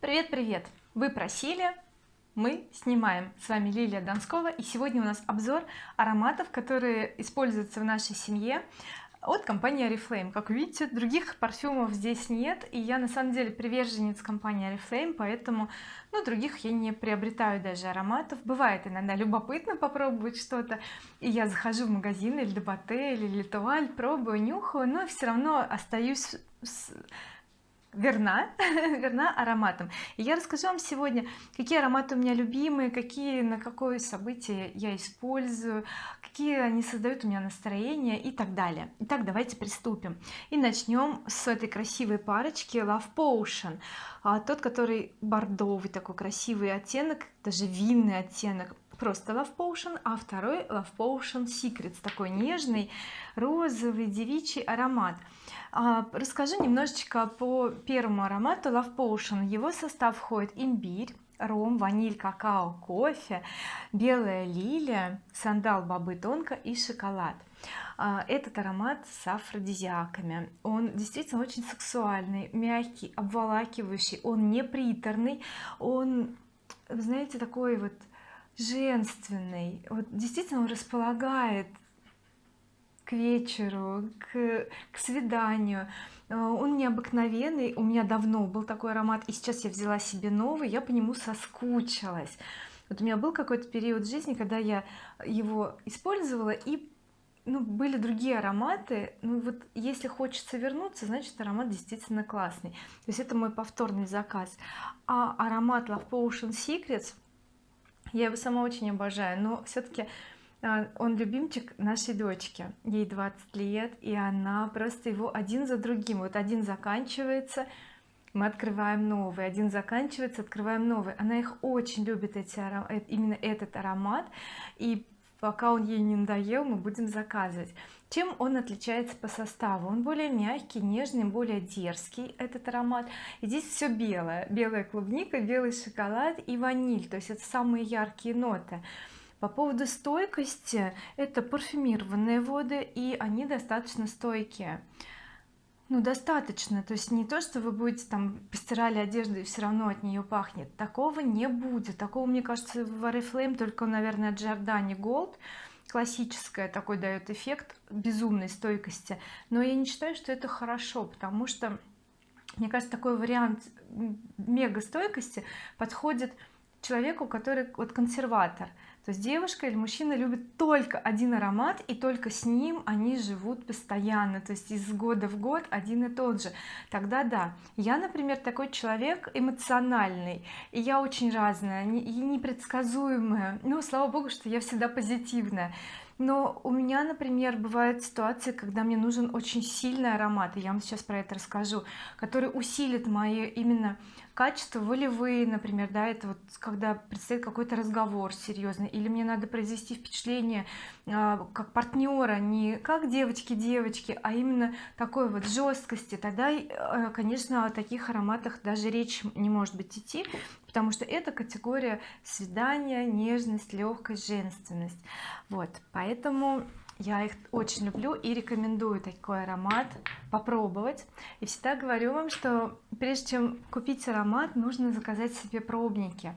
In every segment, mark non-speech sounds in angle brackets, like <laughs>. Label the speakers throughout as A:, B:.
A: привет привет. Вы просили мы снимаем. С вами Лилия Донскова и сегодня у нас обзор ароматов которые используются в нашей семье от компании oriflame. Как видите других парфюмов здесь нет и я на самом деле приверженец компании oriflame поэтому ну других я не приобретаю даже ароматов. Бывает иногда любопытно попробовать что-то и я захожу в магазин или Дебате или Литуаль пробую нюхаю но все равно остаюсь с верна <laughs> верна ароматом и я расскажу вам сегодня какие ароматы у меня любимые какие на какое событие я использую какие они создают у меня настроение и так далее. Итак давайте приступим. И начнем с этой красивой парочки Love Potion. А, тот который бордовый такой красивый оттенок даже винный оттенок. Просто Love Potion а второй Love Potion Secrets такой нежный розовый девичий аромат а, расскажу немножечко по первому аромату Love Potion. Его состав входит имбирь ром, ваниль, какао, кофе, белая лилия, сандал, бобы тонко и шоколад. А, этот аромат с афродизиаками. Он действительно очень сексуальный мягкий обволакивающий он не приторный он знаете такой вот женственный. Вот действительно он располагает к вечеру к, к свиданию. Э, он необыкновенный у меня давно был такой аромат и сейчас я взяла себе новый я по нему соскучилась. Вот у меня был какой-то период жизни когда я его использовала и ну были другие ароматы. Ну вот если хочется вернуться значит аромат действительно классный. То есть это мой повторный заказ. А аромат Love Potion Secrets я его сама очень обожаю но все-таки он любимчик нашей дочки. Ей 20 лет и она просто его один за другим. Вот один заканчивается мы открываем новый. Один заканчивается открываем новый. Она их очень любит эти э, именно этот аромат. И пока он ей не надоел мы будем заказывать. Чем он отличается по составу? Он более мягкий нежный более дерзкий этот аромат. И здесь все белое. Белая клубника белый шоколад и ваниль. То есть это самые яркие ноты по поводу стойкости это парфюмированные воды и они достаточно стойкие. Ну достаточно. То есть не то что вы будете там постирали одежду и все равно от нее пахнет. Такого не будет. Такого мне кажется в oriflame только наверное Giordani Gold классическая такой дает эффект безумной стойкости. Но я не считаю что это хорошо потому что мне кажется такой вариант мега стойкости подходит человеку который вот консерватор то есть девушка или мужчина любит только один аромат и только с ним они живут постоянно то есть из года в год один и тот же. Тогда да я например такой человек эмоциональный и я очень разная и непредсказуемая. Ну слава богу что я всегда позитивная. Но у меня например бывают ситуации когда мне нужен очень сильный аромат и я вам сейчас про это расскажу который усилит мои именно качества волевые например да это вот когда предстоит какой-то разговор серьезный или мне надо произвести впечатление а, как партнера не как девочки девочки а именно такой вот жесткости тогда э, конечно о таких ароматах даже речь не может быть идти потому что это категория свидания нежность легкость женственность. Вот поэтому я их очень люблю и рекомендую такой аромат попробовать. И всегда говорю вам что прежде чем купить аромат нужно заказать себе пробники.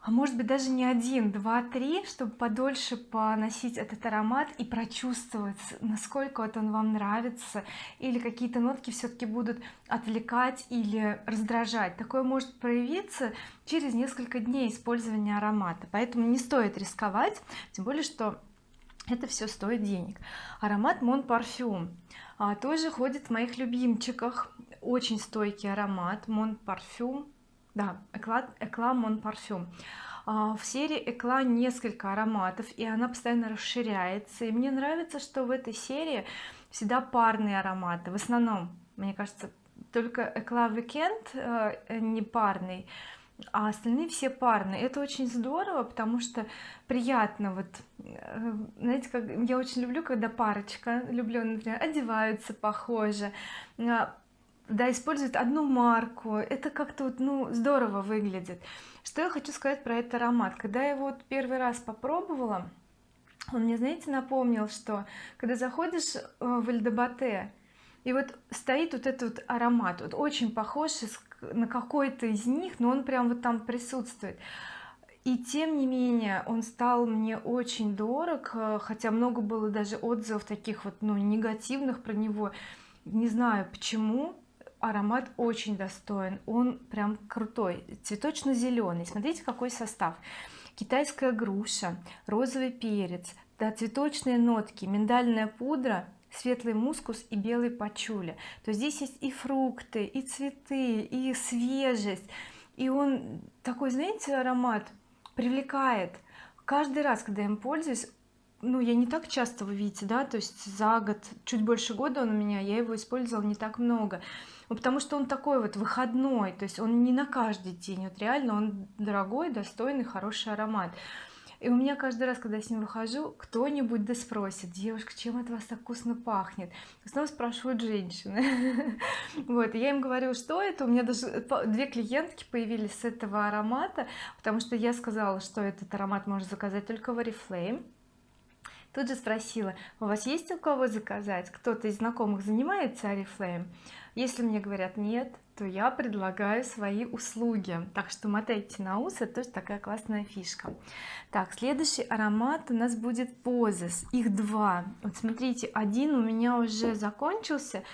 A: А может быть даже не один два три чтобы подольше поносить этот аромат и прочувствовать насколько вот он вам нравится. Или какие-то нотки все-таки будут отвлекать или раздражать. Такое может проявиться через несколько дней использования аромата. Поэтому не стоит рисковать. Тем более что это все стоит денег. Аромат Mon Parfum а, тоже ходит в моих любимчиках. Очень стойкий аромат Mon Parfum да Eclat, Eclat Mon Parfum а, в серии Экла несколько ароматов и она постоянно расширяется. И мне нравится что в этой серии всегда парные ароматы. В основном мне кажется только Экла Weekend э, не парный а остальные все парные. Это очень здорово потому что приятно вот э, знаете как я очень люблю когда парочка люблю например одеваются похоже а, да используют одну марку. Это как-то вот ну здорово выглядит. Что я хочу сказать про этот аромат. Когда я его вот первый раз попробовала он мне знаете напомнил что когда заходишь э, в Эльдебате и вот стоит вот этот вот аромат вот очень похож на какой-то из них но он прям вот там присутствует. И тем не менее он стал мне очень дорог э, хотя много было даже отзывов таких вот ну негативных про него. Не знаю почему аромат очень достоин он прям крутой. Цветочно-зеленый смотрите какой состав. Китайская груша розовый перец да, цветочные нотки миндальная пудра светлый мускус и белый пачули. То здесь есть и фрукты и цветы и свежесть. И он такой знаете аромат привлекает. Каждый раз когда я им пользуюсь ну я не так часто вы видите да то есть за год чуть больше года он у меня я его использовала не так много. Ну, потому что он такой вот выходной то есть он не на каждый день вот реально он дорогой достойный хороший аромат и у меня каждый раз когда я с ним выхожу кто-нибудь да спросит девушка чем от вас так вкусно пахнет? Снова спрашивают женщины. <laughs> Вот я им говорю что это? У меня даже две клиентки появились с этого аромата потому что я сказала что этот аромат можно заказать только в oriflame тут же спросила у вас есть у кого заказать? Кто-то из знакомых занимается oriflame если мне говорят нет то я предлагаю свои услуги так что мотайте на ус это тоже такая классная фишка. Так следующий аромат у нас будет Poses их два. Вот смотрите один у меня уже закончился.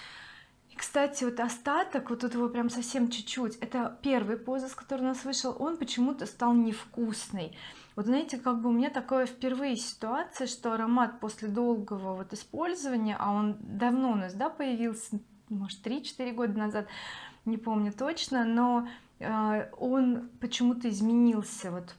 A: И кстати вот остаток вот тут его прям совсем чуть-чуть. Это первый Poses который у нас вышел. Он почему-то стал невкусный вот знаете как бы у меня такое впервые ситуация что аромат после долгого вот использования а он давно у нас да появился может 3-4 года назад не помню точно но э, он почему-то изменился вот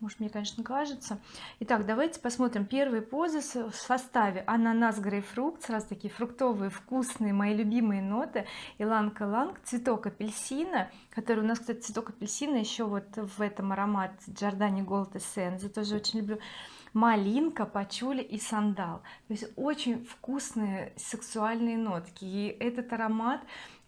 A: может мне конечно кажется. Итак давайте посмотрим первые позы в составе. Ананас грейпфрукт сразу такие фруктовые вкусные мои любимые ноты. Иланг иланг цветок апельсина который у нас кстати цветок апельсина еще вот в этом аромат Giordani Gold Essence. Тоже очень люблю. Малинка пачули и сандал. То есть очень вкусные сексуальные нотки. И этот аромат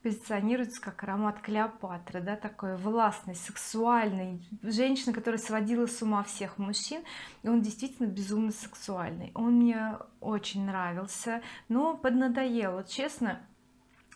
A: позиционируется как аромат Клеопатры да такой властный сексуальный. Женщина которая сводила с ума всех мужчин и он действительно безумно сексуальный. Он мне очень нравился но поднадоел. Вот честно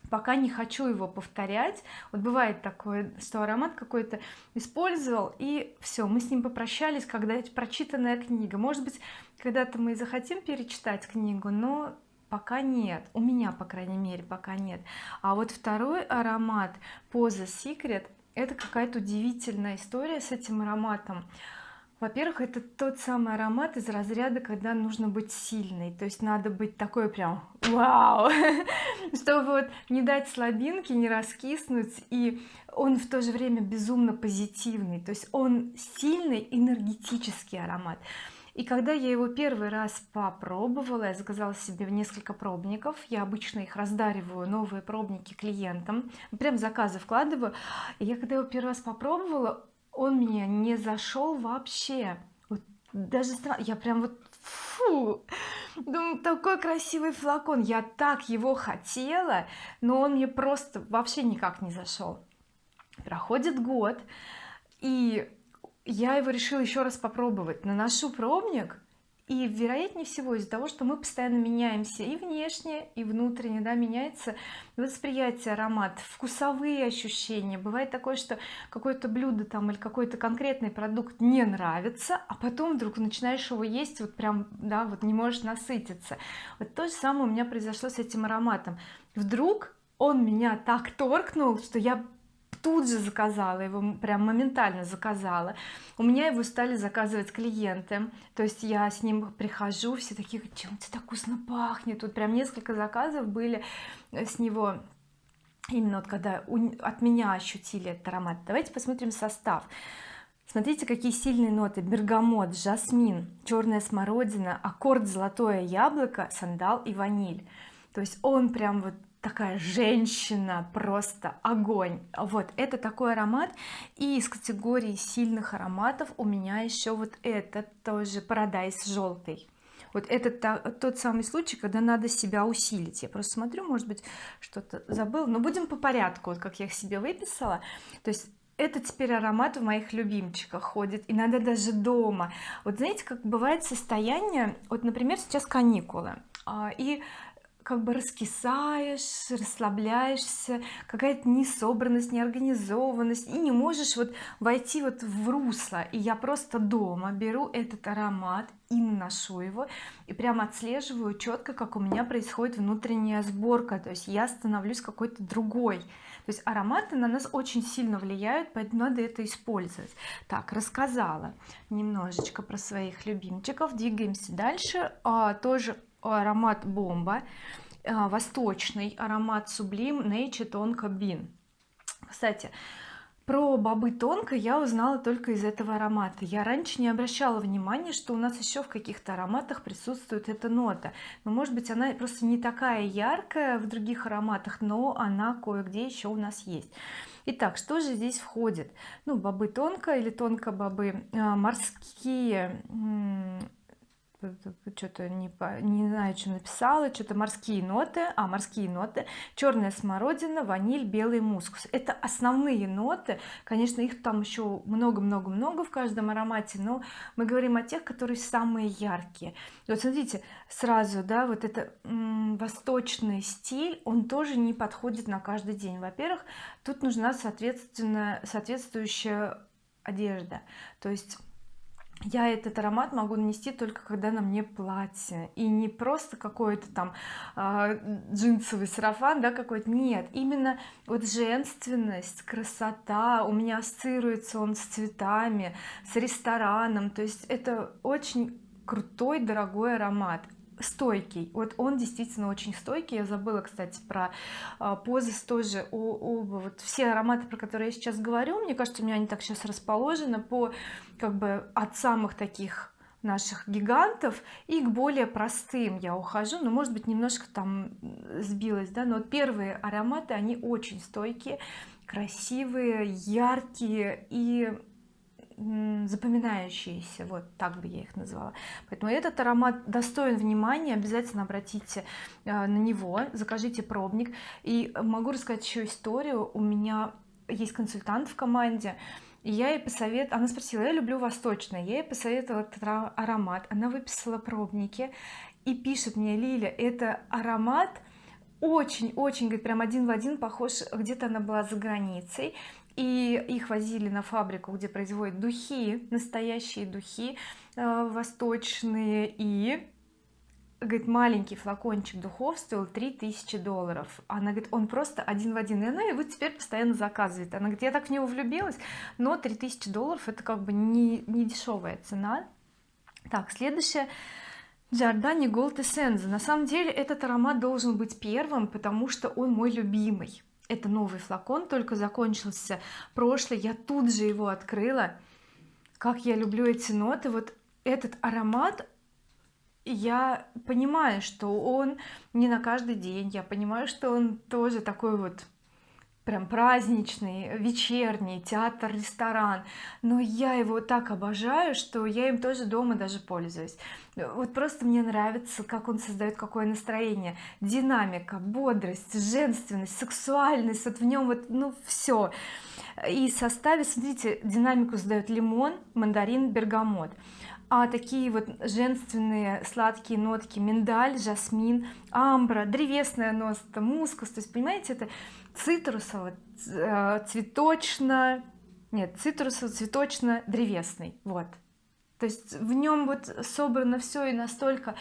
A: пока не хочу его повторять. Вот бывает такое что аромат какой-то использовал и все мы с ним попрощались когда прочитанная книга. Может быть когда-то мы захотим перечитать книгу но пока нет. У меня по крайней мере пока нет. А вот второй аромат Pose Secret это какая-то удивительная история с этим ароматом. Во-первых это тот самый аромат из разряда когда нужно быть сильной. То есть надо быть такой прям вау! <laughs> чтобы вот не дать слабинки не раскиснуть. И он в то же время безумно позитивный. То есть он сильный энергетический аромат и когда я его первый раз попробовала я заказала себе несколько пробников. Я обычно их раздариваю новые пробники клиентам. Прям заказы вкладываю. И я когда его первый раз попробовала он меня не зашел вообще. Вот даже я прям вот фу думаю такой красивый флакон. Я так его хотела но он мне просто вообще никак не зашел. Проходит год и я его решила еще раз попробовать. Наношу пробник и вероятнее всего из-за того что мы постоянно меняемся и внешне и внутренне да меняется восприятие аромат вкусовые ощущения. Бывает такое что какое-то блюдо там или какой-то конкретный продукт не нравится а потом вдруг начинаешь его есть вот прям да вот не можешь насытиться. Вот то же самое у меня произошло с этим ароматом. Вдруг он меня так торкнул что я тут же заказала его прям моментально заказала. У меня его стали заказывать клиенты. То есть я с ним прихожу все такие чем это так вкусно пахнет тут прям несколько заказов были с него. Именно вот когда от меня ощутили этот аромат. Давайте посмотрим состав. Смотрите какие сильные ноты. Бергамот жасмин черная смородина аккорд золотое яблоко сандал и ваниль. То есть он прям вот такая женщина просто огонь. Вот это такой аромат. И из категории сильных ароматов у меня еще вот этот тоже парадайз желтый вот это тот самый случай когда надо себя усилить. Я просто смотрю может быть что-то забыл. Но будем по порядку вот как я их себе выписала. То есть это теперь аромат в моих любимчиках ходит иногда даже дома. Вот знаете как бывает состояние вот например сейчас каникулы а, и как бы раскисаешь расслабляешься какая-то несобранность неорганизованность и не можешь вот войти вот в русло. И я просто дома беру этот аромат и наношу его и прямо отслеживаю четко как у меня происходит внутренняя сборка. То есть я становлюсь какой-то другой. То есть ароматы на нас очень сильно влияют поэтому надо это использовать. Так рассказала немножечко про своих любимчиков двигаемся дальше. А, тоже аромат бомба а, восточный аромат сублим nature тонко бин. Кстати про бобы тонко я узнала только из этого аромата. Я раньше не обращала внимания что у нас еще в каких-то ароматах присутствует эта нота. Но может быть она просто не такая яркая в других ароматах но она кое-где еще у нас есть. Итак, что же здесь входит? Ну, бобы тонко или тонко бобы, а, морские что-то не, не знаю что написала что-то морские ноты а морские ноты. Черная смородина ваниль белый мускус это основные ноты. Конечно их там еще много-много-много в каждом аромате но мы говорим о тех которые самые яркие. Вот смотрите сразу да вот это восточный стиль он тоже не подходит на каждый день. Во-первых тут нужна соответственно соответствующая одежда. То есть я этот аромат могу нанести только когда на мне платье. И не просто какой-то там э, джинсовый сарафан да какой-то. Нет именно вот женственность красота. У меня ассоциируется он с цветами с рестораном. То есть это очень крутой дорогой аромат стойкий. Вот он действительно очень стойкий. Я забыла кстати про а, позы тоже оба вот все ароматы про которые я сейчас говорю мне кажется у меня они так сейчас расположены по как бы от самых таких наших гигантов и к более простым я ухожу. Но может быть немножко там сбилась да но вот первые ароматы они очень стойкие красивые яркие и запоминающиеся вот так бы я их назвала. Поэтому этот аромат достоин внимания обязательно обратите э, на него закажите пробник. И могу рассказать еще историю. У меня есть консультант в команде и я ей посоветовала она спросила я люблю восточное я ей посоветовала этот аромат. Она выписала пробники и пишет мне Лиля это аромат очень-очень говорит прям один в один похож где-то она была за границей и их возили на фабрику где производят духи настоящие духи э, восточные. И говорит маленький флакончик духов стоил 3000 долларов. Она говорит он просто один в один. И она его теперь постоянно заказывает. Она говорит я так в него влюбилась но 3000 долларов это как бы не, не дешевая цена так следующее. Giordani Gold Essence на самом деле этот аромат должен быть первым потому что он мой любимый это новый флакон только закончился. Прошлый я тут же его открыла. Как я люблю эти ноты. Вот этот аромат я понимаю что он не на каждый день. Я понимаю что он тоже такой вот прям праздничный вечерний театр ресторан. Но я его так обожаю что я им тоже дома даже пользуюсь. Вот просто мне нравится как он создает какое настроение. Динамика бодрость женственность сексуальность. Вот в нем вот ну все и составе смотрите динамику создает лимон мандарин бергамот. А такие вот женственные сладкие нотки миндаль жасмин амбра древесная нота мускус. То есть понимаете это цитрусово э, цветочно нет цитрусово цветочно древесный. Вот. То есть в нем вот собрано все и настолько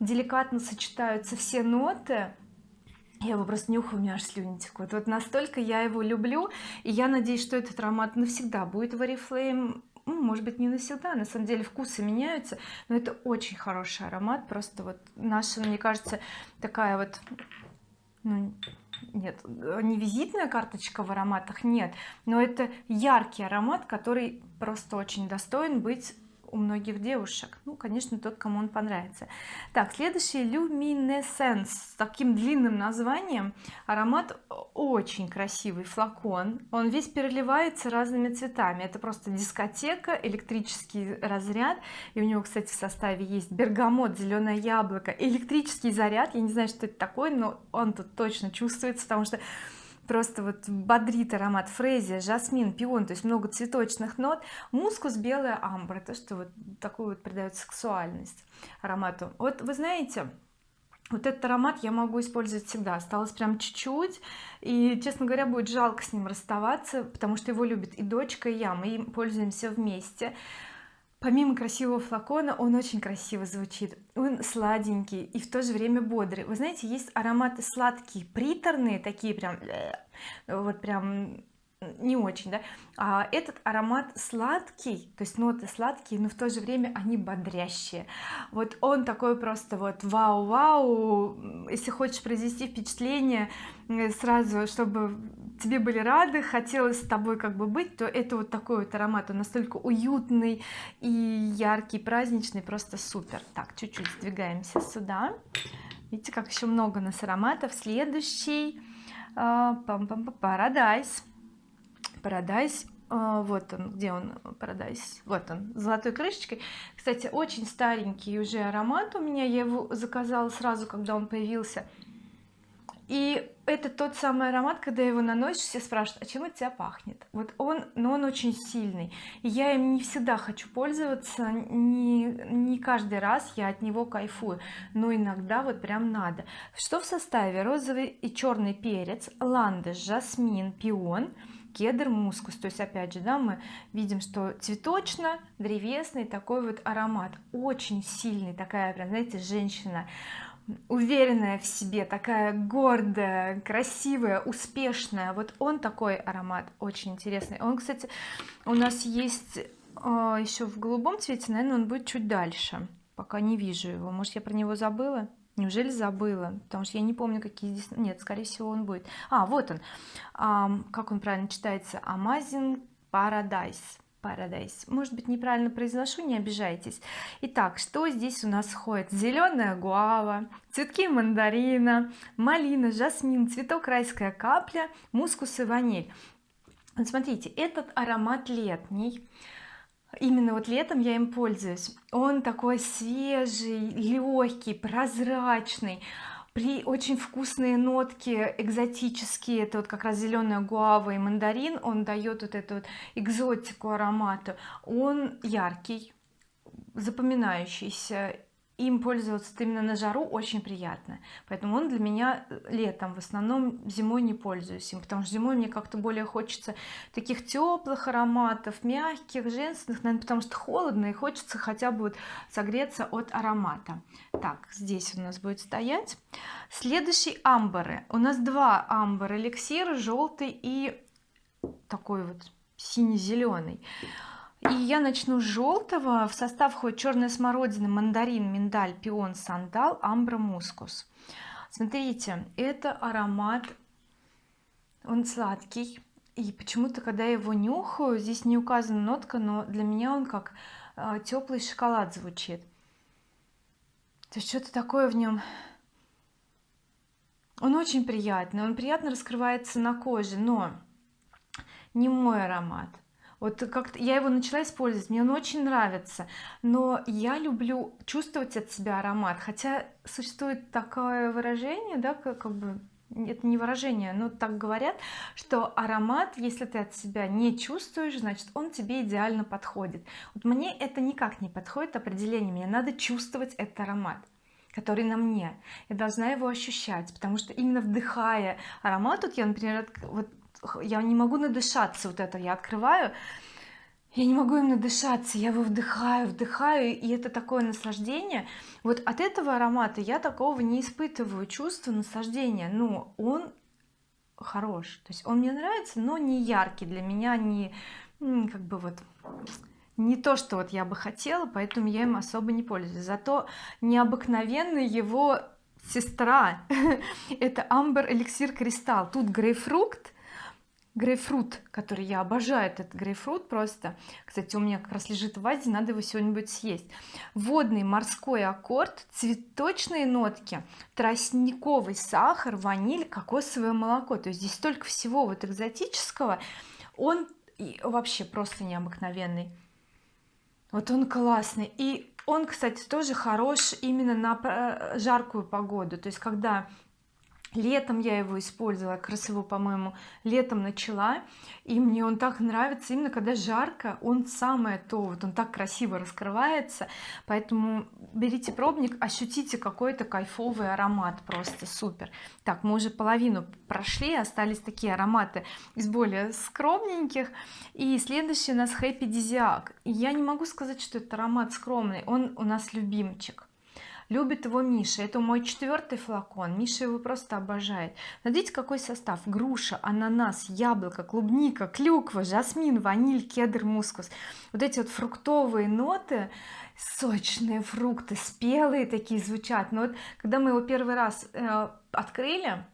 A: деликатно сочетаются все ноты я его просто нюхаю, у меня аж слюни текут. Вот настолько я его люблю и я надеюсь что этот аромат навсегда будет в Oriflame. Ну, может быть не навсегда на самом деле вкусы меняются но это очень хороший аромат просто вот наша мне кажется такая вот ну, нет не визитная карточка в ароматах нет но это яркий аромат который просто очень достоин быть у многих девушек. Ну конечно тот кому он понравится. Так следующий люминесценс с таким длинным названием. Аромат очень красивый флакон. Он весь переливается разными цветами. Это просто дискотека электрический разряд. И у него кстати в составе есть бергамот зеленое яблоко электрический заряд. Я не знаю что это такое но он тут точно чувствуется потому что просто вот бодрит аромат фрезия жасмин пион то есть много цветочных нот мускус белая амбра то что вот такую вот придает сексуальность аромату. Вот вы знаете вот этот аромат я могу использовать всегда осталось прям чуть-чуть и честно говоря будет жалко с ним расставаться потому что его любит и дочка и я мы им пользуемся вместе помимо красивого флакона он очень красиво звучит он сладенький и в то же время бодрый. Вы знаете есть ароматы сладкие приторные такие прям вот прям не очень да. А этот аромат сладкий то есть ноты сладкие но в то же время они бодрящие. Вот он такой просто вот вау-вау если хочешь произвести впечатление сразу чтобы тебе были рады хотелось с тобой как бы быть то это вот такой вот аромат он настолько уютный и яркий праздничный просто супер. Так чуть-чуть сдвигаемся сюда. Видите как еще много у нас ароматов. Следующий пам -пам Paradise а, вот он где он Paradise? Вот он с золотой крышечкой. Кстати очень старенький уже аромат у меня я его заказала сразу когда он появился и это тот самый аромат когда его наносишь все спрашивают а чем от тебя пахнет? Вот он но он очень сильный. Я им не всегда хочу пользоваться не не каждый раз я от него кайфую но иногда вот прям надо. Что в составе? Розовый и черный перец ландыш жасмин пион кедр мускус. То есть опять же да мы видим что цветочно древесный такой вот аромат. Очень сильный такая прям знаете женщина уверенная в себе такая гордая красивая успешная. Вот он такой аромат очень интересный. Он кстати у нас есть э, еще в голубом цвете наверное он будет чуть дальше. Пока не вижу его. Может я про него забыла? Неужели забыла? Потому что я не помню какие здесь нет скорее всего он будет. А вот он. А, как он правильно читается? Amazing Paradise Paradise. Может быть неправильно произношу не обижайтесь. Итак что здесь у нас входит зеленая гуава цветки мандарина малина жасмин цветок райская капля мускус и ваниль. Вот смотрите этот аромат летний. Именно вот летом я им пользуюсь. Он такой свежий легкий прозрачный при очень вкусные нотки экзотические это вот как раз зеленая гуава и мандарин он дает вот эту вот экзотику аромата он яркий запоминающийся им пользоваться именно на жару очень приятно. Поэтому он для меня э, летом в основном зимой не пользуюсь им потому что зимой мне как-то более хочется таких теплых ароматов мягких женственных наверное потому что холодно и хочется хотя бы вот согреться от аромата. Так здесь у нас будет стоять. Следующий амбары. У нас два амбар эликсир желтый и такой вот сине-зеленый и я начну с желтого в состав входит черная смородина мандарин миндаль пион сандал амбра мускус. Смотрите это аромат он сладкий. И почему-то когда я его нюхаю здесь не указана нотка но для меня он как э, теплый шоколад звучит. То есть что-то такое в нем он очень приятный он приятно раскрывается на коже но не мой аромат вот как-то я его начала использовать мне он очень нравится. Но я люблю чувствовать от себя аромат. Хотя существует такое выражение да как, как бы это не выражение но так говорят что аромат если ты от себя не чувствуешь значит он тебе идеально подходит. Вот мне это никак не подходит определение. Мне надо чувствовать этот аромат который на мне. Я должна его ощущать потому что именно вдыхая аромат тут я например вот я не могу надышаться вот это я открываю. Я не могу им надышаться я его вдыхаю вдыхаю и это такое наслаждение. Вот от этого аромата я такого не испытываю чувства наслаждения. Но он хорош. То есть он мне нравится но не яркий. Для меня не как бы вот не то что вот я бы хотела поэтому я им особо не пользуюсь. Зато необыкновенный его сестра. <laughs> Это амбер эликсир кристалл тут грейпфрукт грейпфрут который я обожаю этот грейпфрут просто. Кстати у меня как раз лежит в вазе надо его сегодня будет съесть. Водный морской аккорд цветочные нотки тростниковый сахар ваниль кокосовое молоко. То есть здесь столько всего вот экзотического. Он вообще просто необыкновенный. Вот он классный. И он кстати тоже хорош именно на жаркую погоду. То есть когда летом я его использовала его по-моему летом начала и мне он так нравится именно когда жарко он самое то вот он так красиво раскрывается поэтому берите пробник ощутите какой-то кайфовый аромат просто супер. Так мы уже половину прошли остались такие ароматы из более скромненьких и следующий у нас Happy Disiac. Я не могу сказать что это аромат скромный он у нас любимчик любит его Миша. Это мой четвертый флакон. Миша его просто обожает. Смотрите какой состав. Груша ананас яблоко клубника клюква жасмин ваниль кедр мускус. Вот эти вот фруктовые ноты сочные фрукты спелые такие звучат. Но вот когда мы его первый раз э, открыли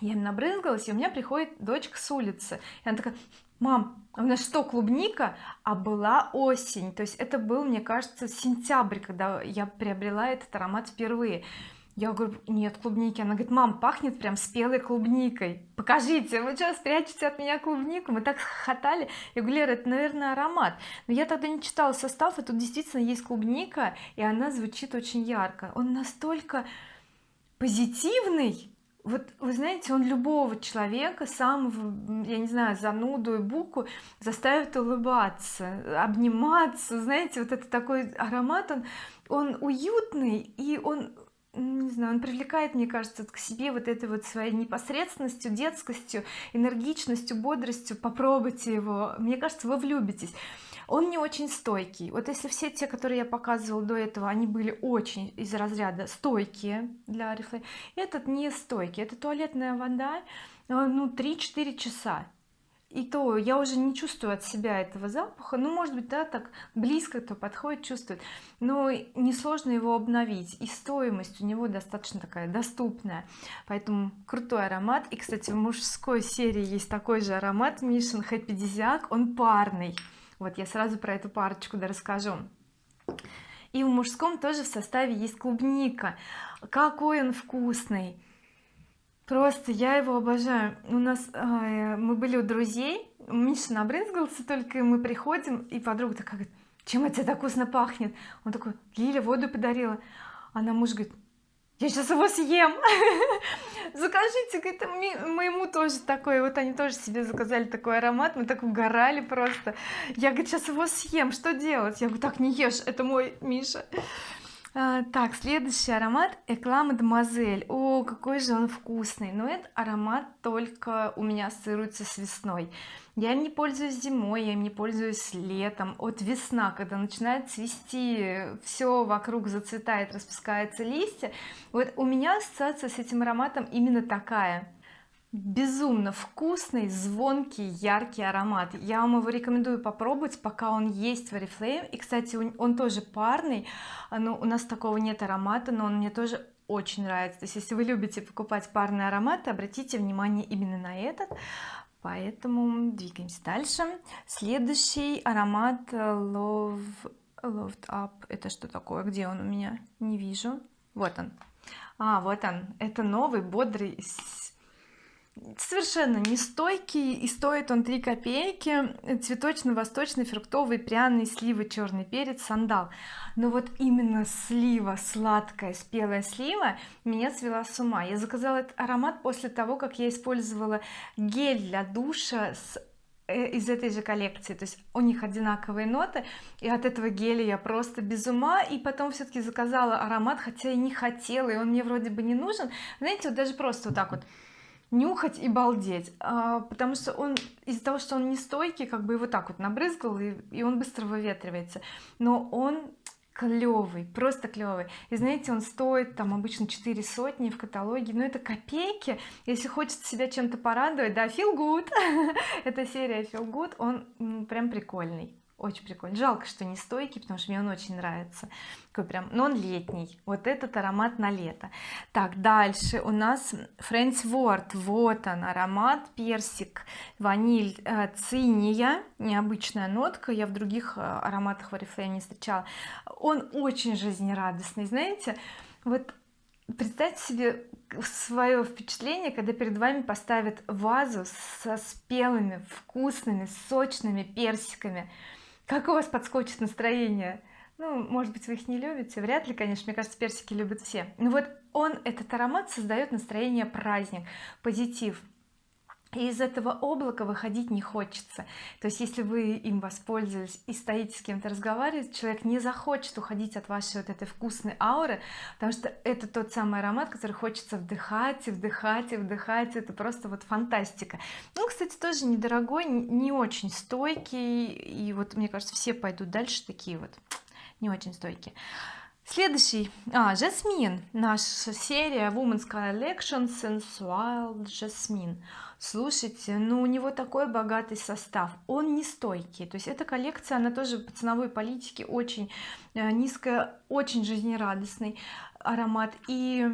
A: я им набрызгалась и у меня приходит дочка с улицы. И она такая мам у нас что клубника? А была осень. То есть это был мне кажется сентябрь когда я приобрела этот аромат впервые. Я говорю нет клубники она говорит мам пахнет прям спелой клубникой. Покажите вы что спрячете от меня клубнику? Мы так хохотали. Я говорю Лера это наверное аромат но я тогда не читала состав и тут действительно есть клубника и она звучит очень ярко. Он настолько позитивный вот вы знаете он любого человека самого я не знаю зануду и буку заставит улыбаться обниматься. Знаете вот это такой аромат он он уютный и он не знаю он привлекает мне кажется к себе вот этой вот своей непосредственностью детскостью энергичностью бодростью. Попробуйте его. Мне кажется вы влюбитесь он не очень стойкий. Вот если все те которые я показывала до этого они были очень из разряда стойкие для Oriflame этот не стойкий. Это туалетная вода э, ну 3-4 часа. И то я уже не чувствую от себя этого запаха. Ну может быть да так близко кто подходит чувствует. Но несложно его обновить. И стоимость у него достаточно такая доступная. Поэтому крутой аромат. И кстати в мужской серии есть такой же аромат. Mission Happy Disiac он парный вот я сразу про эту парочку да расскажу. И в мужском тоже в составе есть клубника. Какой он вкусный. Просто я его обожаю. У нас э, мы были у друзей. Миша набрызгался только мы приходим и подруга такая говорит чем это так вкусно пахнет? Он такой Лиля воду подарила она муж говорит я сейчас его съем. <laughs> Закажите говорит моему тоже такой вот они тоже себе заказали такой аромат мы так угорали просто. Я говорю сейчас его съем что делать? Я говорю так не ешь это мой Миша а, так следующий аромат Экла Мадемуазель о какой же он вкусный! Но этот аромат только у меня ассоциируется с весной. Я им не пользуюсь зимой я им не пользуюсь летом. От весна когда начинает цвести все вокруг зацветает распускаются листья. Вот у меня ассоциация с этим ароматом именно такая безумно вкусный звонкий яркий аромат. Я вам его рекомендую попробовать пока он есть в oriflame. И кстати он тоже парный но у нас такого нет аромата но он мне тоже очень нравится. То есть если вы любите покупать парные ароматы обратите внимание именно на этот. Поэтому двигаемся дальше. Следующий аромат love loved up. Это что такое? Где он у меня? Не вижу. Вот он. А вот он. Это новый бодрый совершенно не стойкий и стоит он 3 копейки цветочно-восточный фруктовый пряный сливы черный перец сандал. Но вот именно слива сладкая спелая слива меня свела с ума. Я заказала этот аромат после того как я использовала гель для душа с э, из этой же коллекции. То есть у них одинаковые ноты и от этого геля я просто без ума. И потом все-таки заказала аромат хотя и не хотела и он мне вроде бы не нужен. Знаете вот даже просто вот так вот нюхать и балдеть. А, потому что он из-за того что он не стойкий как бы его так вот набрызгал и, и он быстро выветривается. Но он клевый просто клевый. И знаете он стоит там обычно 4 сотни в каталоге. Но это копейки. Если хочется себя чем-то порадовать да feel good. <laughs> Эта серия feel good. Он прям прикольный очень прикольно. Жалко что не стойкий потому что мне он очень нравится. Такой прям но он летний. Вот этот аромат на лето. Так дальше. У нас Friends Word вот он аромат персик ваниль э, циния необычная нотка. Я в других э, ароматах в Oriflame не встречала. Он очень жизнерадостный знаете. Вот представьте себе свое впечатление когда перед вами поставят вазу со спелыми вкусными сочными персиками как у вас подскочит настроение? Ну может быть вы их не любите? Вряд ли конечно. Мне кажется персики любят все. Ну вот он этот аромат создает настроение праздник позитив и из этого облака выходить не хочется. То есть если вы им воспользовались и стоите с кем-то разговаривать человек не захочет уходить от вашей вот этой вкусной ауры потому что это тот самый аромат который хочется вдыхать и вдыхать и вдыхать. Это просто вот фантастика. Ну кстати тоже недорогой не очень стойкий. И вот мне кажется все пойдут дальше такие вот не очень стойкие следующий. А жасмин. Наша серия Women's Collection Sensual Jasmine слушайте ну у него такой богатый состав. Он не стойкий. То есть эта коллекция она тоже по ценовой политике очень э, низкая очень жизнерадостный аромат. И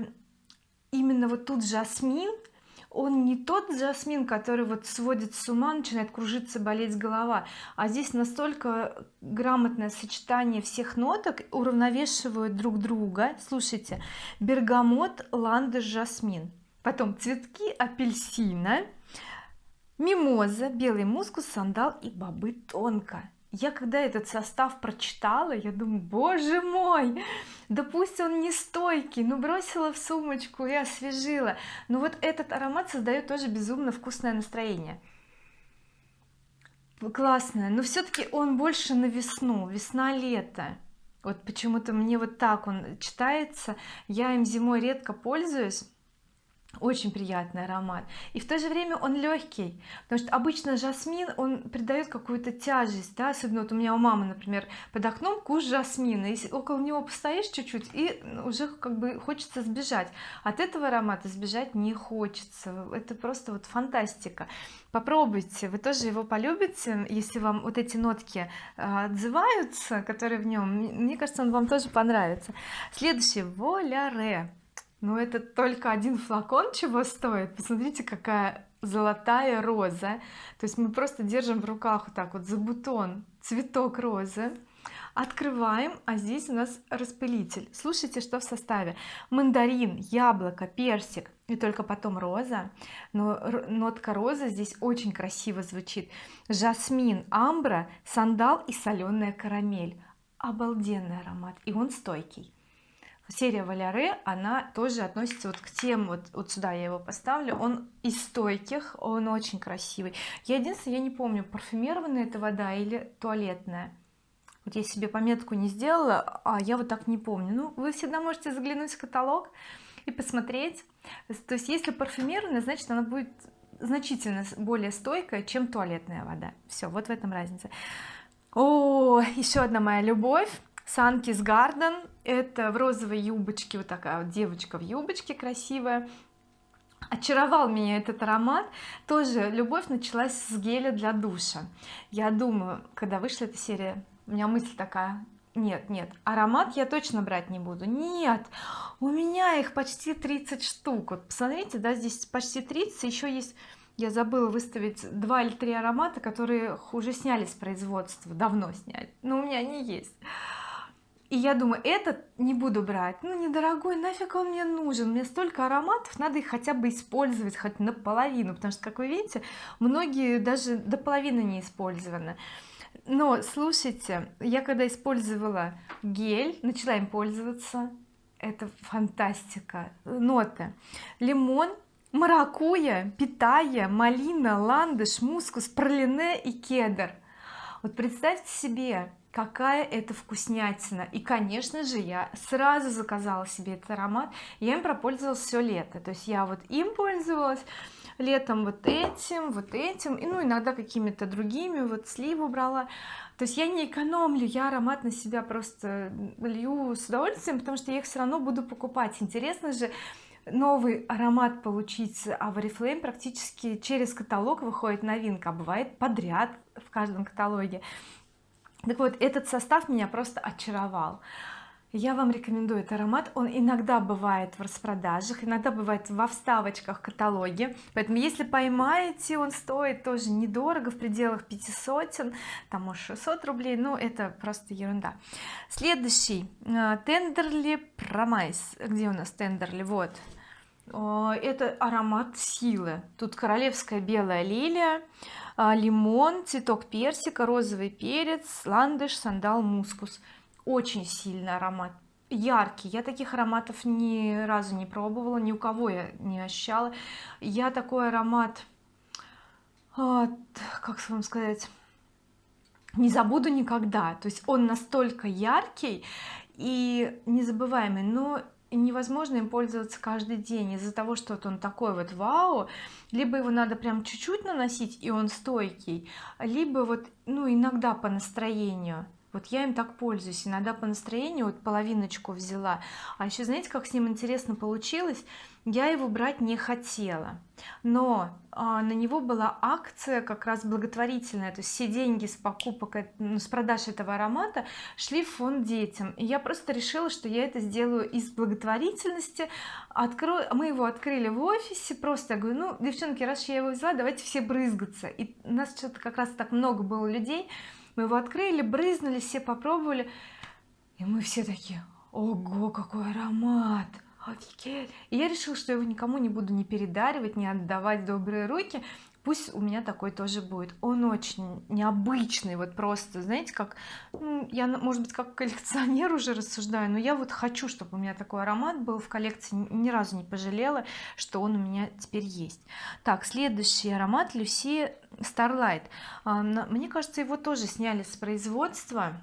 A: именно вот тут жасмин он не тот жасмин который вот сводит с ума начинает кружиться болеть голова а здесь настолько грамотное сочетание всех ноток уравновешивают друг друга. Слушайте бергамот ландыш жасмин. Потом цветки апельсина мимоза белый мускус сандал и бобы тонко я когда этот состав прочитала я думаю боже мой! Да пусть он не стойкий! Ну бросила в сумочку и освежила! Но вот этот аромат создает тоже безумно вкусное настроение. Классное! Но все-таки он больше на весну весна-лето. Вот почему-то мне вот так он читается. Я им зимой редко пользуюсь очень приятный аромат. И в то же время он легкий потому что обычно жасмин он придает какую-то тяжесть да? особенно вот у меня у мамы например под окном куш жасмина. Если около него постоишь чуть-чуть и уже как бы хочется сбежать. От этого аромата сбежать не хочется. Это просто вот фантастика. Попробуйте вы тоже его полюбите если вам вот эти нотки а, отзываются которые в нем мне кажется он вам тоже понравится. Следующий воляре но это только один флакон чего стоит? Посмотрите какая золотая роза. То есть мы просто держим в руках вот так вот за бутон цветок розы. Открываем а здесь у нас распылитель. Слушайте что в составе. Мандарин яблоко персик и только потом роза. Но нотка розы здесь очень красиво звучит. Жасмин амбра сандал и соленая карамель. Обалденный аромат и он стойкий серия Валяре она тоже относится вот к тем вот вот сюда я его поставлю. Он из стойких он очень красивый. Я единственное я не помню парфюмированная это вода или туалетная. Вот я себе пометку не сделала а я вот так не помню. Ну вы всегда можете заглянуть в каталог и посмотреть. То есть если парфюмированная значит она будет значительно более стойкая чем туалетная вода. Все вот в этом разница. О еще одна моя любовь Санкис Гарден. Это в розовой юбочке вот такая вот девочка в юбочке красивая. Очаровал меня этот аромат. Тоже любовь началась с геля для душа. Я думаю когда вышла эта серия у меня мысль такая нет нет аромат я точно брать не буду нет у меня их почти 30 штук вот посмотрите да здесь почти 30 еще есть я забыла выставить два или три аромата которые уже сняли с производства давно сняли но у меня они есть и я думаю этот не буду брать. Ну недорогой нафиг он мне нужен? Мне столько ароматов надо их хотя бы использовать хоть наполовину потому что как вы видите многие даже до половины не использованы. Но слушайте я когда использовала гель начала им пользоваться. Это фантастика. Ноты. Лимон маракуя питая малина ландыш мускус пролине и кедр. Вот представьте себе какая это вкуснятина. И конечно же я сразу заказала себе этот аромат. Я им пропользовалась все лето. То есть я вот им пользовалась летом вот этим вот этим и ну иногда какими-то другими вот сливу брала то есть я не экономлю я аромат на себя просто лью с удовольствием потому что я их все равно буду покупать. Интересно же новый аромат получить а в Oriflame практически через каталог выходит новинка а бывает подряд в каждом каталоге так вот этот состав меня просто очаровал. Я вам рекомендую этот аромат. Он иногда бывает в распродажах иногда бывает во вставочках каталоге. Поэтому если поймаете он стоит тоже недорого в пределах 500 там может 600 рублей но это просто ерунда. Следующий тендерли промайс где у нас тендерли вот. Это аромат силы. Тут королевская белая лилия лимон цветок персика розовый перец ландыш сандал мускус. Очень сильный аромат. Яркий. Я таких ароматов ни разу не пробовала ни у кого я не ощущала. Я такой аромат а, как вам сказать не забуду никогда. То есть он настолько яркий и незабываемый. Но невозможно им пользоваться каждый день из-за того что вот он такой вот вау либо его надо прям чуть-чуть наносить и он стойкий либо вот ну иногда по настроению вот я им так пользуюсь иногда по настроению вот половиночку взяла. А еще знаете как с ним интересно получилось? Я его брать не хотела. Но а, на него была акция как раз благотворительная то есть все деньги с покупок ну, с продаж этого аромата шли в фонд детям. И я просто решила что я это сделаю из благотворительности. Открою мы его открыли в офисе просто я говорю ну девчонки раз я его взяла давайте все брызгаться и у нас что-то как раз так много было людей мы его открыли брызнули все попробовали и мы все такие ого какой аромат! Офигеть! И я решила что его никому не буду не передаривать не отдавать добрые руки. Пусть у меня такой тоже будет. Он очень необычный вот просто знаете как ну, я может быть как коллекционер уже рассуждаю но я вот хочу чтобы у меня такой аромат был в коллекции ни разу не пожалела что он у меня теперь есть. Так следующий аромат Люси Starlight. А, мне кажется его тоже сняли с производства.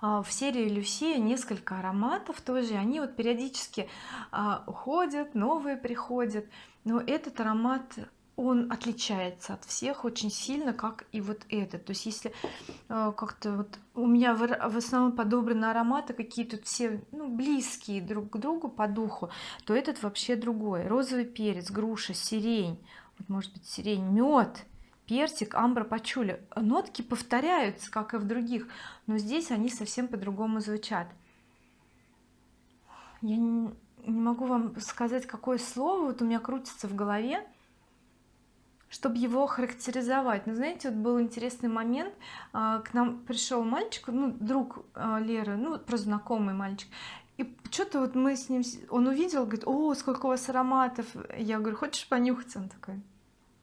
A: А, в серии Люси несколько ароматов тоже они вот периодически а, уходят новые приходят. Но этот аромат он отличается от всех очень сильно как и вот этот. То есть если как-то вот у меня в, основном подобраны ароматы какие тут все ну, близкие друг к другу по духу то этот вообще другой. Розовый перец груша сирень. Вот может быть сирень мед персик амбра пачули. Нотки повторяются как и в других но здесь они совсем по-другому звучат. Я не, не могу вам сказать какое слово вот у меня крутится в голове чтобы его характеризовать. Но знаете вот был интересный момент а, к нам пришел мальчик ну друг а, Леры ну просто знакомый мальчик. И что-то вот мы с ним он увидел говорит о сколько у вас ароматов! Я говорю хочешь понюхать? Он такой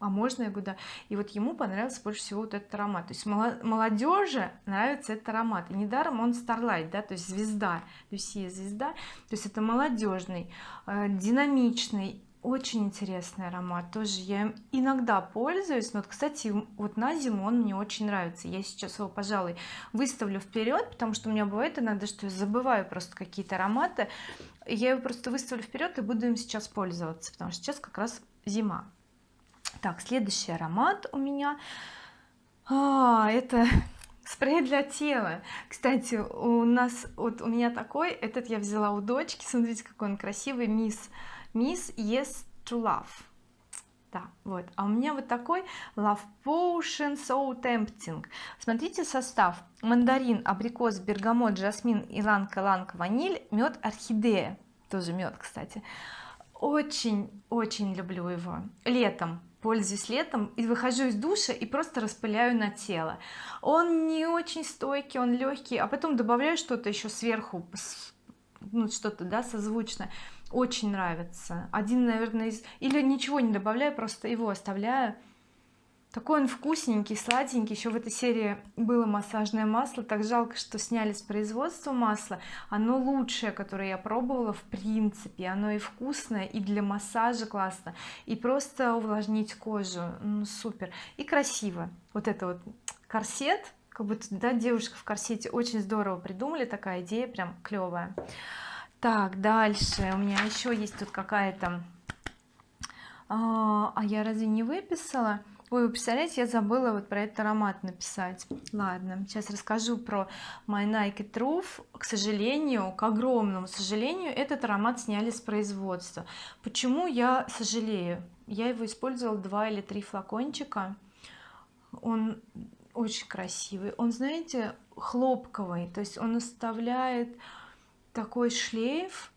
A: а можно я говорю да. И вот ему понравился больше всего вот этот аромат. То есть молодежи нравится этот аромат. И недаром он Starlight да то есть звезда Люсия звезда. То есть это молодежный э, динамичный очень интересный аромат. Тоже я иногда пользуюсь но вот кстати вот на зиму он мне очень нравится. Я сейчас его пожалуй выставлю вперед потому что у меня бывает иногда что я забываю просто какие-то ароматы. Я его просто выставлю вперед и буду им сейчас пользоваться потому что сейчас как раз зима так следующий аромат у меня. А, это <laughs> спрей для тела. Кстати у нас вот у меня такой этот я взяла у дочки. Смотрите какой он красивый. Мисс Miss Yes to Love. Да вот. А у меня вот такой Love Potion So Tempting. Смотрите состав. Мандарин абрикос бергамот жасмин иланг-иланг ваниль мед орхидея. Тоже мед кстати. Очень очень люблю его. Летом пользуюсь летом и выхожу из душа и просто распыляю на тело. Он не очень стойкий он легкий а потом добавляю что-то еще сверху ну что-то да созвучно очень нравится. Один наверное из или ничего не добавляю просто его оставляю такой он вкусненький сладенький. Еще в этой серии было массажное масло. Так жалко что сняли с производства масло. Оно лучшее которое я пробовала в принципе. Оно и вкусное и для массажа классно. И просто увлажнить кожу. Ну, супер. И красиво. Вот это вот корсет. Как будто да девушка в корсете. Очень здорово придумали. Такая идея прям клевая так дальше. У меня еще есть тут какая-то а, а я разве не выписала Ой, представляете, я забыла вот про этот аромат написать. Ладно, сейчас расскажу про My Nike Truth. К сожалению, к огромному сожалению, этот аромат сняли с производства. Почему я сожалею? Я его использовала два или три флакончика. Он очень красивый. Он, знаете, хлопковый, то есть он оставляет такой шлейф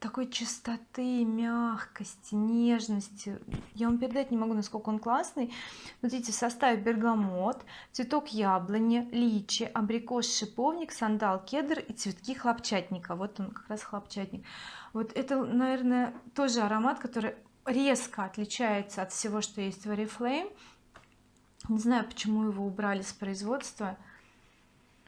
A: такой чистоты мягкости нежности. Я вам передать не могу насколько он классный. Смотрите в составе бергамот цветок яблони личи абрикос шиповник сандал кедр и цветки хлопчатника. Вот он как раз хлопчатник. Вот это наверное тоже аромат который резко отличается от всего что есть в oriflame. Не знаю почему его убрали с производства.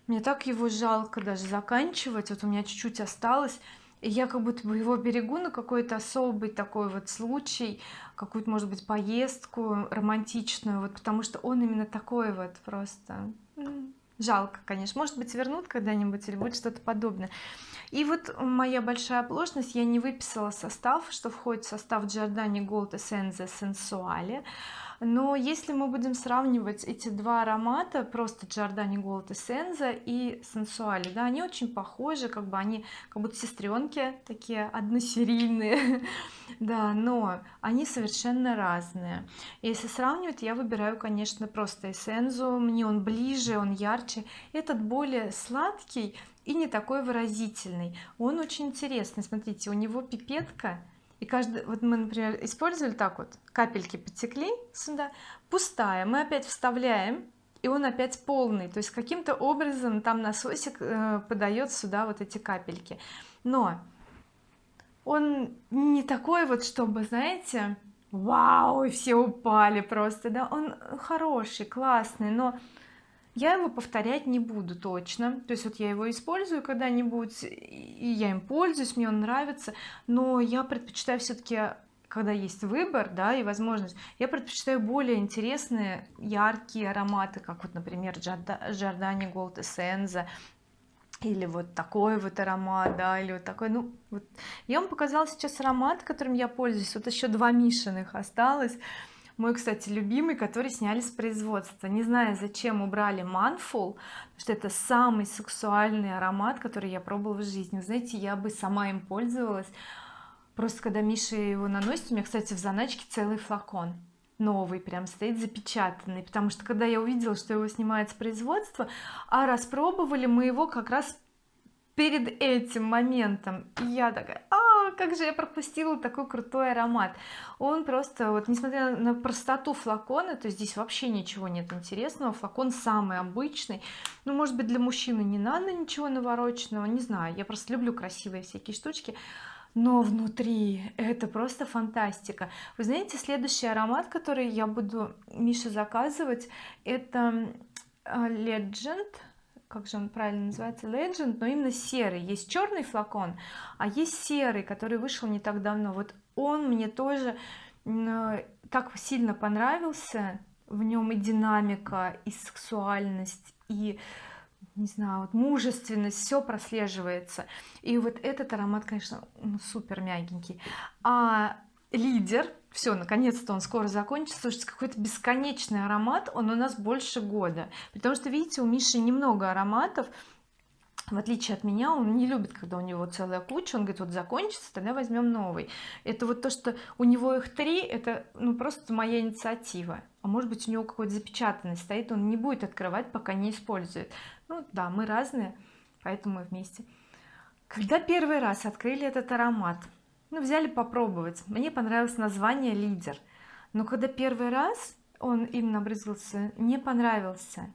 A: Мне так его жалко даже заканчивать. Вот у меня чуть-чуть осталось я как будто бы его берегу на какой-то особый такой вот случай какую-то может быть поездку романтичную вот потому что он именно такой вот просто жалко конечно. Может быть вернут когда-нибудь или будет что-то подобное. И вот моя большая оплошность я не выписала состав что входит в состав Giordani Gold Essence Sensuale но если мы будем сравнивать эти два аромата просто Giordani Gold Essence и Sensuale да они очень похожи как бы они как будто сестренки такие односерийные. <laughs> Да но они совершенно разные. Если сравнивать я выбираю конечно просто эссензу мне он ближе он ярче. Этот более сладкий и не такой выразительный. Он очень интересный. Смотрите у него пипетка и каждый вот мы например использовали так вот. Капельки потекли сюда. Пустая. Мы опять вставляем и он опять полный. То есть каким-то образом там насосик э, подает сюда вот эти капельки. Но он не такой вот чтобы знаете вау все упали просто да. Он хороший классный но я его повторять не буду точно. То есть вот я его использую когда-нибудь и я им пользуюсь мне он нравится. Но я предпочитаю все-таки когда есть выбор да и возможность я предпочитаю более интересные яркие ароматы как вот например Giordani Gold Essenza или вот такой вот аромат да или вот такой. Ну вот я вам показала сейчас аромат которым я пользуюсь. Вот еще два мишиных осталось мой кстати любимый который сняли с производства. Не знаю зачем убрали манфул что это самый сексуальный аромат который я пробовала в жизни. Знаете я бы сама им пользовалась. Просто когда Миша его наносит у меня кстати в заначке целый флакон. Новый прям стоит запечатанный. Потому что когда я увидела что его снимают с производства а распробовали мы его как раз перед этим моментом. И я такая а как же я пропустила такой крутой аромат. Он просто вот несмотря на простоту флакона то здесь вообще ничего нет интересного флакон самый обычный. Ну может быть для мужчины не надо ничего навороченного не знаю я просто люблю красивые всякие штучки но внутри это просто фантастика. Вы знаете следующий аромат который я буду Мише заказывать это а, Legend как же он правильно называется Legend но именно серый. Есть черный флакон а есть серый который вышел не так давно. Вот он мне тоже так сильно понравился. В нем и динамика и сексуальность и не знаю вот мужественность все прослеживается. И вот этот аромат конечно супер мягенький. А лидер. Все наконец-то он скоро закончится. Слушайте какой-то бесконечный аромат он у нас больше года. Потому что видите у Миши немного ароматов в отличие от меня он не любит когда у него целая куча он говорит вот закончится тогда возьмем новый это вот то что у него их три это ну просто моя инициатива. А может быть у него какой-то запечатанный стоит он не будет открывать пока не использует. Ну да мы разные поэтому мы вместе. Когда первый раз открыли этот аромат ну взяли попробовать. Мне понравилось название лидер но когда первый раз он им набрызгался не понравился.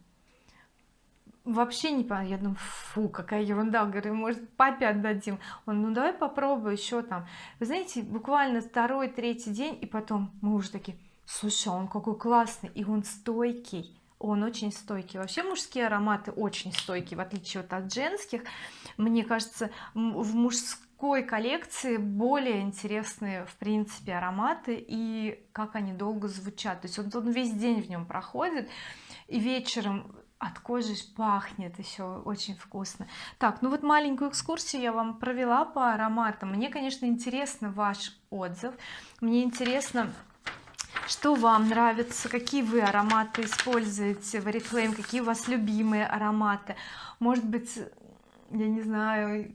A: Вообще не понравился я думаю фу какая ерунда говорю может папе отдадим. Он ну давай попробуй еще там. Вы знаете буквально второй третий день и потом мы уже такие слушай он какой классный и он стойкий он очень стойкий. Вообще мужские ароматы очень стойкие в отличие от женских. Мне кажется в мужском мужской коллекции более интересные в принципе ароматы и как они долго звучат. То есть вот он весь день в нем проходит и вечером от кожи пахнет еще очень вкусно. Так ну вот маленькую экскурсию я вам провела по ароматам. Мне конечно интересно ваш отзыв. Мне интересно что вам нравится какие вы ароматы используете в Oriflame какие у вас любимые ароматы. Может быть я не знаю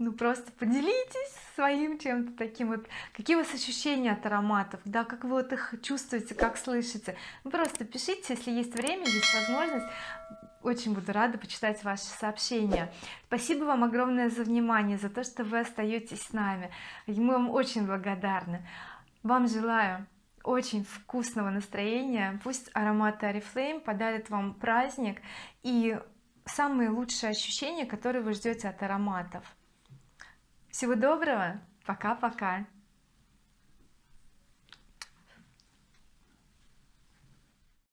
A: ну просто поделитесь своим чем-то таким вот. Какие у вас ощущения от ароматов? Да как вы вот их чувствуете как слышите? Ну, просто пишите если есть время есть возможность. Очень буду рада почитать ваши сообщения. Спасибо вам огромное за внимание за то что вы остаетесь с нами. Мы вам очень благодарны. Вам желаю очень вкусного настроения. Пусть ароматы oriflame подарят вам праздник и самые лучшие ощущения которые вы ждете от ароматов всего доброго. Пока-пока